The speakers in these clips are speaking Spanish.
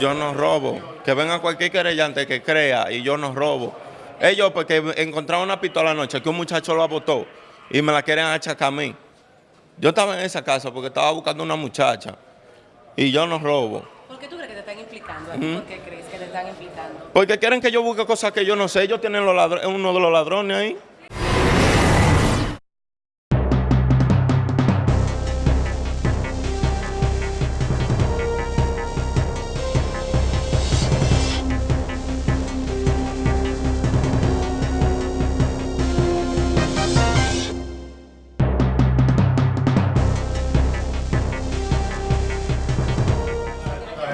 Yo no robo. Que venga cualquier querellante que crea y yo no robo. Ellos porque encontraron una pistola anoche que un muchacho lo abotó y me la quieren achacar a mí. Yo estaba en esa casa porque estaba buscando una muchacha y yo no robo. ¿Por qué tú crees que te están implicando? ¿Por qué crees que te están implicando? Porque quieren que yo busque cosas que yo no sé. Ellos tienen los uno de los ladrones ahí.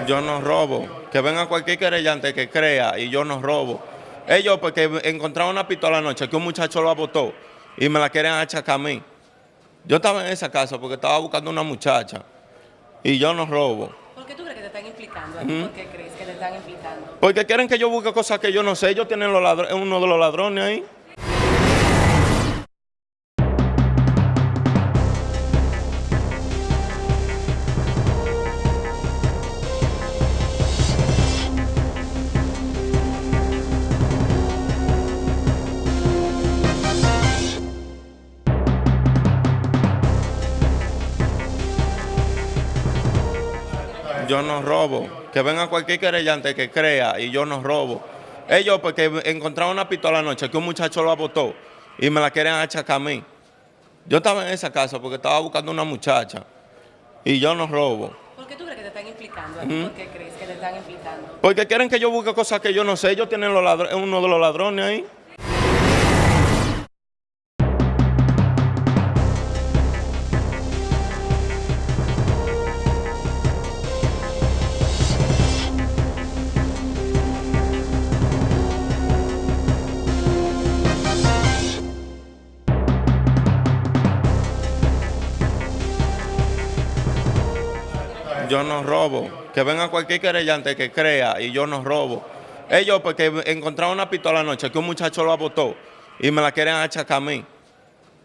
Yo no robo. Que venga cualquier querellante que crea y yo no robo. Ellos porque encontraron una pistola anoche que un muchacho lo abotó y me la quieren achacar a mí. Yo estaba en esa casa porque estaba buscando una muchacha y yo no robo. ¿Por qué tú crees que te están implicando? ¿Por qué crees que te están implicando? Porque quieren que yo busque cosas que yo no sé. Ellos tienen los uno de los ladrones ahí. Yo no robo. Que venga cualquier querellante que crea y yo no robo. Ellos porque encontraron una pistola anoche que un muchacho lo abotó y me la quieren achacar a mí. Yo estaba en esa casa porque estaba buscando una muchacha y yo no robo. ¿Por qué tú crees que te están implicando? ¿Por qué crees que te están implicando? Porque quieren que yo busque cosas que yo no sé. Ellos tienen los uno de los ladrones ahí. Yo no robo. Que venga cualquier querellante que crea y yo no robo. Ellos porque encontraron una pistola anoche que un muchacho lo abotó y me la quieren achacar a mí.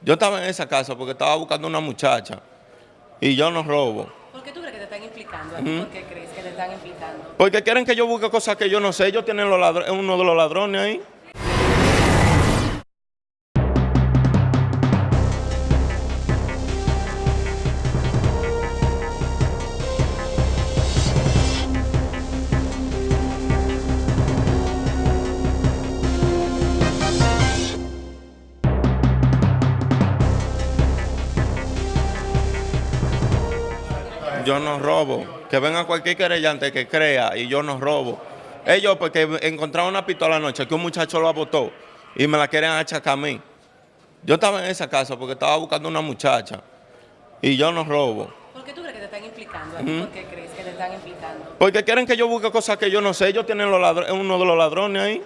Yo estaba en esa casa porque estaba buscando una muchacha y yo no robo. ¿Por qué tú crees que te están implicando? ¿Por qué crees que te están implicando? Porque quieren que yo busque cosas que yo no sé. Ellos tienen los uno de los ladrones ahí. Yo no robo. Que venga cualquier querellante que crea y yo no robo. Ellos porque encontraron una pistola anoche que un muchacho lo abotó y me la quieren achacar a mí. Yo estaba en esa casa porque estaba buscando una muchacha y yo no robo. ¿Por qué tú crees que te están implicando? ¿Por qué crees que te están implicando? Porque quieren que yo busque cosas que yo no sé. Ellos tienen los uno de los ladrones ahí.